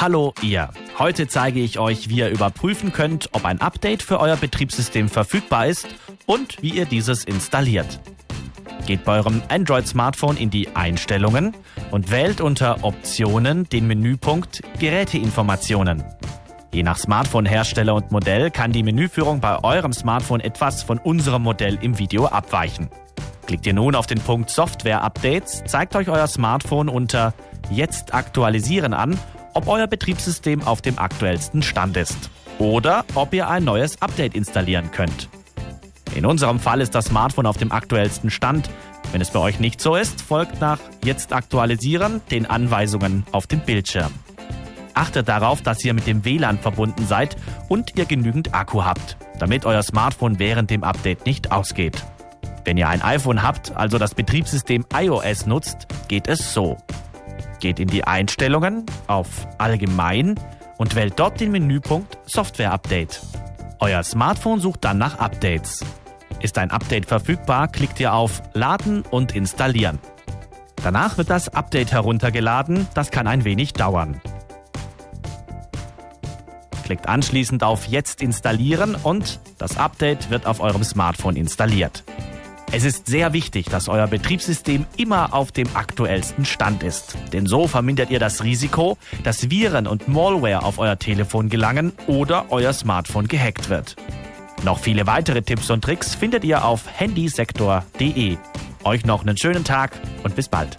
Hallo ihr. Heute zeige ich euch, wie ihr überprüfen könnt, ob ein Update für euer Betriebssystem verfügbar ist und wie ihr dieses installiert. Geht bei eurem Android-Smartphone in die Einstellungen und wählt unter Optionen den Menüpunkt Geräteinformationen. Je nach Smartphone-Hersteller und Modell kann die Menüführung bei eurem Smartphone etwas von unserem Modell im Video abweichen. Klickt ihr nun auf den Punkt Software Updates, zeigt euch euer Smartphone unter Jetzt aktualisieren an ob euer Betriebssystem auf dem aktuellsten Stand ist oder ob ihr ein neues Update installieren könnt. In unserem Fall ist das Smartphone auf dem aktuellsten Stand. Wenn es bei euch nicht so ist, folgt nach Jetzt aktualisieren den Anweisungen auf dem Bildschirm. Achtet darauf, dass ihr mit dem WLAN verbunden seid und ihr genügend Akku habt, damit euer Smartphone während dem Update nicht ausgeht. Wenn ihr ein iPhone habt, also das Betriebssystem iOS nutzt, geht es so. Geht in die Einstellungen auf Allgemein und wählt dort den Menüpunkt Software Update. Euer Smartphone sucht dann nach Updates. Ist ein Update verfügbar, klickt ihr auf Laden und Installieren. Danach wird das Update heruntergeladen, das kann ein wenig dauern. Klickt anschließend auf Jetzt installieren und das Update wird auf eurem Smartphone installiert. Es ist sehr wichtig, dass euer Betriebssystem immer auf dem aktuellsten Stand ist. Denn so vermindert ihr das Risiko, dass Viren und Malware auf euer Telefon gelangen oder euer Smartphone gehackt wird. Noch viele weitere Tipps und Tricks findet ihr auf handysektor.de. Euch noch einen schönen Tag und bis bald.